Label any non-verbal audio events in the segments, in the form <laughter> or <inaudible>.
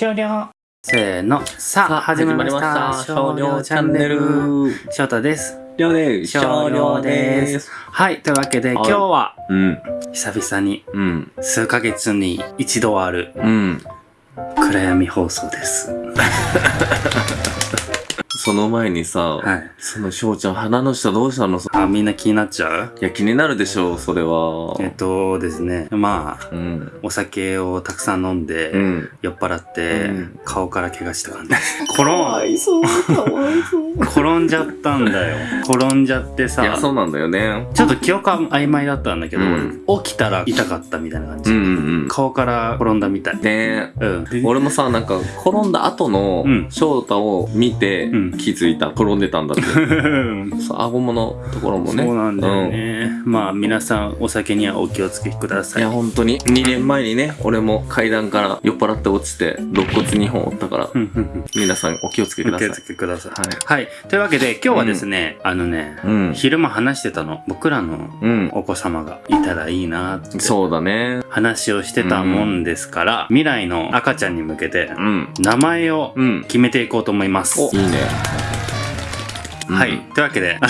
終了。せーの。さあ、始まりました。少量チャンネル。翔太です。りょうです。少量です。はい。というわけで、今日は、うん。久々に、うん。数ヶ月に一度ある、うん。暗闇放送です。<laughs> その前にさ、はい。その翔ちゃん鼻の下どうしたの？あ、みんな気になっちゃう？いや、気になるでしょう、それは。えっとですね、まあ、うん。お酒をたくさん飲んで、うん。酔っ払って、うん顔から怪我した感じ。<laughs> 転ん、いそう、かわいそう。転んじゃったんだよ。転んじゃってさいや、、そうなんだよね。ちょっと記憶は曖昧だったんだけど、うん起きたら痛かったみたいな感じ。うんうん顔から転んだみたい。うん。ねうん。で俺もさ、なんか、転んだ後のうん翔太を見てうん気づいた。転んでたんだって。<laughs> そう、顎ものところもね。そうなんだよね。まあ皆さんお酒にはお気をつけください。いや、本当に。2年前にね、俺も階段から酔っ払って落ちて、肋骨2本折ったから、うんうんうん皆さんお気をつけくださいお気を。つけください。はい。はい。というわけで今日はですね、あのね、うん。昼間話してたの、僕らのうん。お子様がいたらいいなってそうだね。話をしてたもんですから、未来の赤ちゃんに向けてうん。名前をうん。決めていこうと思います。いいね。はい。うんというわけで、あ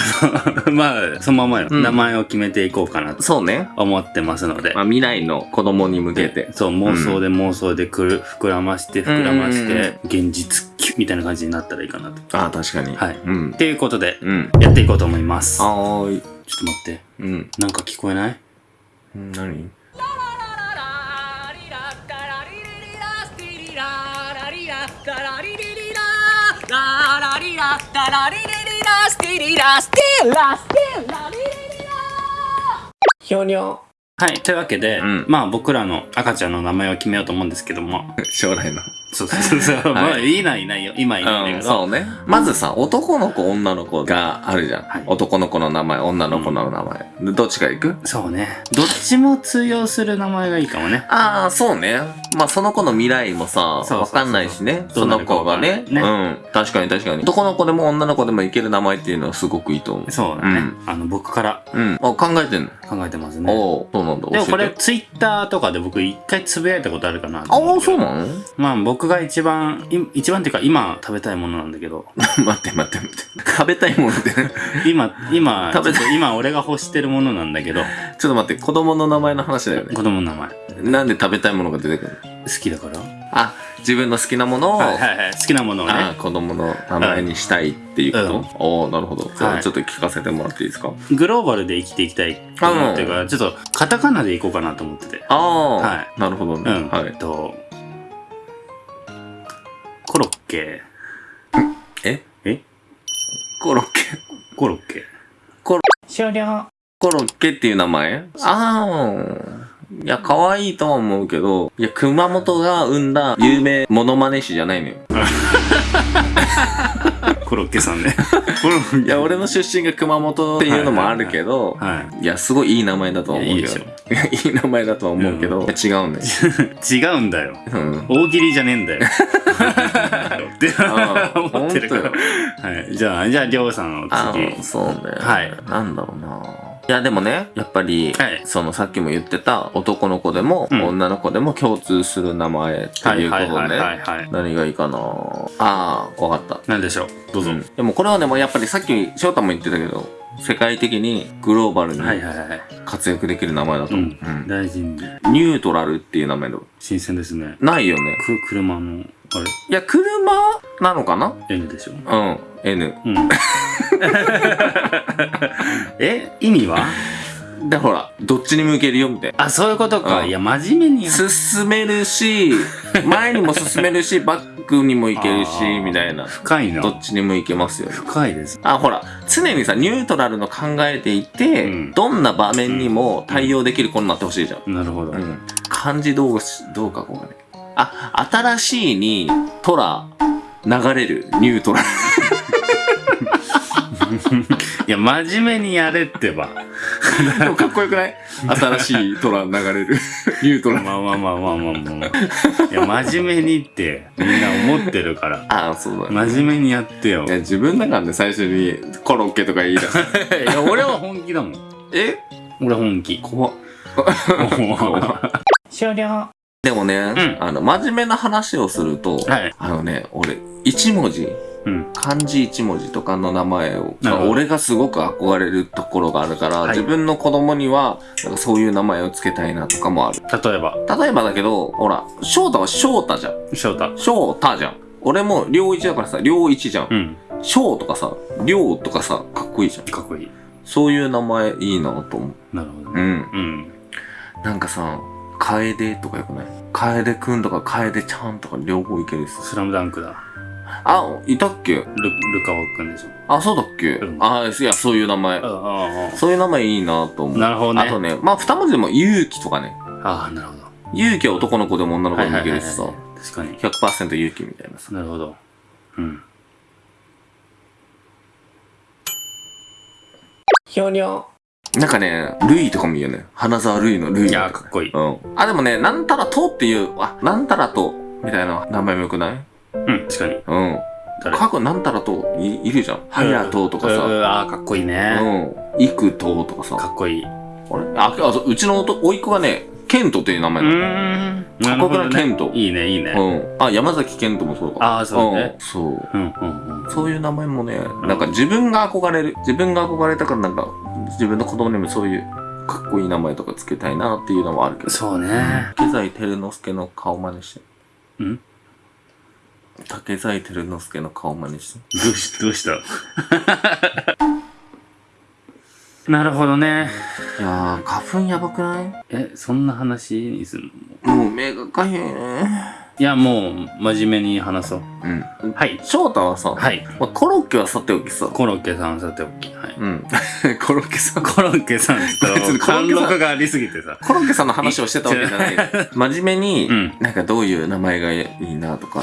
の、<laughs> まあ、そのままよ、うん名前を決めていこうかなとそうね。思ってますのでま。あ、未来の子供に向けて。そう、妄想で妄想でくる、膨らまして、膨らましうんて、現実キュッみたいな感じになったらいいかなと。ああ、確かに。はいうん。ということで、うん。やっていこうと思います。ちょっはーい。と待って。うん。なんか聞こえない？うん何ひょにょ。はい。というわけで、うんまあ僕らの赤ちゃんの名前を決めようと思うんですけども。<laughs> 将来の。そうそうそう。まあ、いないいないよ。今いないんうん、だけど。そうね。まずさ、男の子、女の子があるじゃん。はい男の子の名前、女の子の名前。でどっちから行く？そうね。どっちも通用する名前がいいかもね。ああ、そうね。まあ、その子の未来もさ、わかんないしね。その子がね。わかんないうん。確かに確かに。男の子でも女の子でもいける名前っていうのはすごくいいと思う。そうだね。あの、僕からうん。あ、考えてんの、考えてますね。おおそうなんだ。でもこれツイッターとかで僕一回つぶやいたことあるかなとああ、そうなの？まあ僕が一番、い一番っていうか今食べたいものなんだけど、<laughs> 待って待って待って。食べたいものって。今、今、<laughs> 食べ今俺が欲してるものなんだけど、ちょっと待って、子供の名前の話だよね。子供の名前。好なんで食べたいものが出てくるの？きだからあ、自分の好きなものを、はいはいはい。好きなものをね。あ子供の名前にしたいっていうこと、うんおおなるほど。じゃはいあちょっと聞かせてもらっていいですか？グローバルで生きていきたいってるから、ちょっとカタカナでいこうかなと思ってて。ああ、はなるほどね。うん。はい。えっと、コロッケ。え？え？コロッケ。コロッケ。コロ終了。コロッケっていう名前？ああ。いや、可愛いとは思うけど、いや、熊本が生んだ有名モノマネ師じゃないのよ。<laughs> コロッケさんね。コロッいや、俺の出身が熊本っていうのもあるけど、はいや、すごいいい名前だとは思うけど。いやいいいや、いい名前だとは思うけど、違うんだよ。い。<laughs> 違うんだよ。うん。大喜利じゃねえんだよ。<laughs> って思ってるから。はい。じゃあ、じゃあ、りょうさんのあ次。あ、そうね。はい。なんだろうな。いや、でもね、やっぱり、はいそのさっきも言ってた男の子でも、うん女の子でも共通する名前ってはいいうことではいはいはい、はい。何がいいかなああ、わかった。なんでしょう？どうぞ。うんでもこれはね、もうやっぱりさっき翔太も言ってたけど、世界的にグローバルにはいはいはい。活躍できる名前だと思う。うん。うん大事に。ニュートラルっていう名前だ。新鮮ですね。ないよね。く、車の、あれ？いや、車なのかな ?N でしょ。うん。N。うん。<laughs> え？意味は？で、ほら、どっちに向けるよ、みたいな。あ、そういうことか。うんいや、真面目にや進めるし、<laughs> 前にも進めるし、バックにも行けるしみたいな。深いな。どっちにも行けますよね。深いです。あ、ほら、常にさ、ニュートラルの考えていて、うんどんな場面にも対応できる子になってほしいじゃん。なるほど。うん。漢字どうし、どう書こうかね。あ、新しいに、トラ、流れる、ニュートラル。<laughs> いや、真面目にやれってば。でもかっこよくない？新しいトラ流れる、ニュートラル。まあまあまあまあまあまあ。いや、真面目にってみんな思ってるから。<laughs> ああ、そうだね。真面目にやってよ。いや、自分だからね、最初にコロッケとか言い出す。<laughs> いや、俺は本気だもん。え？俺は本気。怖っ。終了。でもね、んあの、真面目な話をすると、はい。あのね、俺、一文字、うん。漢字一文字とかの名前を、俺がすごく憧れるところがあるから、はい自分の子供には、なんかそういう名前をつけたいなとかもある。例えば、例えばだけど、ほら、翔太は翔太じゃん。翔太。翔太じゃん。俺も良一だからさ、良一じゃん。うん。翔とかさ、良とかさ、かっこいいじゃん。かっこいい。そういう名前いいなと思う。なるほどね。うん。うん。なんかさ、楓とかよくない？楓くんとか楓ちゃんとか両方いけるしさ。スラムダンクだ。あ、いたっけ？ル、ルカワくんでしょ。あ、そうだっけ、うんあ、いや、そういう名前。ああ、そういう名前いいなと思う。なるほどねあとね、まあ、二文字でも勇気とかね。ああ、なるほど。勇気は男の子でも女の子でもいけるしさ。確かに。100%勇気みたいなさ。なるほど。うん。ひょにょ。なんかね、ルイとかもいいよね。花沢ルイのルイいやー、かっこいい。うん。あ、でもね、なんたらとっていう、あ、なんたらと、みたいな名前もよくない？うん、確かに。うん。誰？過去なんたらといいるじゃん。はやととかさ。うんああ、かっこいいね。うん。いくととかさ。かっこいい。うあれ？あ、あそううちのおいっ子がね、ケントっていう名前なん。かっこよくないケントいいね、いいね。うん。あ、山崎ケントもそうか。ああ、そうね。んそう。うん、うん、うん。そういう名前もね、なんか自分が憧れる。自分が憧れたからなんか、自分の子供にもそういうかっこいい名前とかつけたいなっていうのもあるけど。そうね。竹財照之助の顔真似して。ん？竹財照之助の顔真似して。どうし、どうした？<laughs> なるほどね。いやー、花粉やばくない？え、そんな話にするの？もう目がかゆい。いや、もう、真面目に話そう。うん。はい。翔太はさ、はい。まあ、コロッケはさておきさ。コロッケさんさておき。はい。うん。<laughs> コロッケさん。コロッケさんって言った <laughs> 別にら、コロッケさん貫禄がありすぎてさ。コロッケさんの話をしてたわけじゃない。真面目に、うんなんかどういう名前がいいなとか。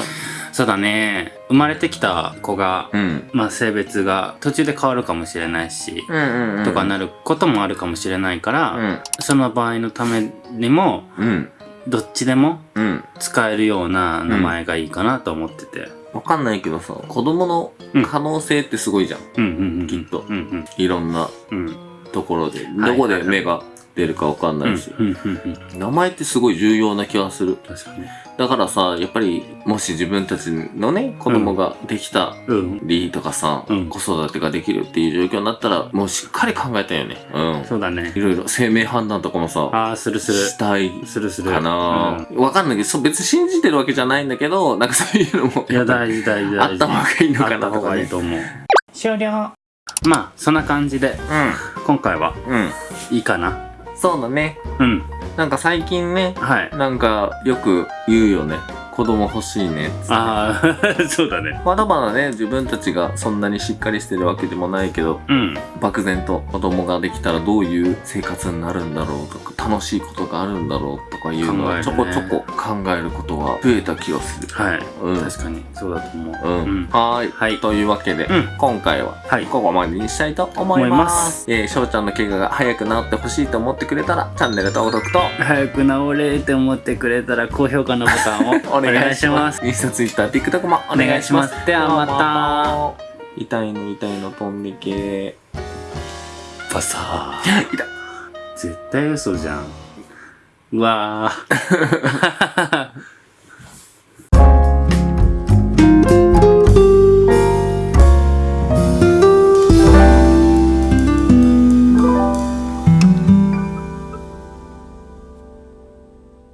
そうだね。生まれてきた子が、うん。まあ性別が途中で変わるかもしれないし、うんうんうん。とかなることもあるかもしれないから、うん。その場合のためにも、うん。どっちでもうん。使えるような名前がいいかなと思ってて。わかんないけどさ、子供の可能性ってすごいじゃん。うん。きっとうんいろんなうん。うん。ところで。はいどこで目が出るかわかんないし。うんうんうんうん。名前ってすごい重要な気がする。確かに。だからさ、やっぱり、もし自分たちのね、子供ができたうん。りとかさ、うん子育てができるっていう状況になったら、もうしっかり考えたよね。うん。そうだねい。ろいろ生命判断とかもさ、ああ、するする。したいするする。かなわ、かんないけど、そう別に信じてるわけじゃないんだけど、なんかそういうのも、いや、大事大事大事。あった方がいいのかなとかね。がいいと思う。終了。まあ、そんな感じで、今回はうん。うん。いいかな。そうだね。うん。なんか最近ね、はい。なんかよく言うよね。子供欲しいねっつって。ああ、<laughs> そうだね。まだまだね、自分たちがそんなにしっかりしてるわけでもないけど、うん。漠然と子供ができたらどういう生活になるんだろうとか、楽しいことがあるんだろうとかいうのはちょこちょこ考えることが増えた気がする。はい。うん。確かに、そうだと思う。うん。うんはーい。はいというわけで、うん今回ははい。ここまでにしたいと思いま。すえー、翔ちゃんの怪我が早く治ってほしいと思ってくれたら、チャンネル登録と、早く治れって思ってくれたら、高評価のボタンを <laughs> おお願いします。。インスタ、ツイッター、TikTok もお願いします。ではまた。痛いの痛いの飛んでけパサー。痛い。絶対嘘じゃん。うわー。<laughs>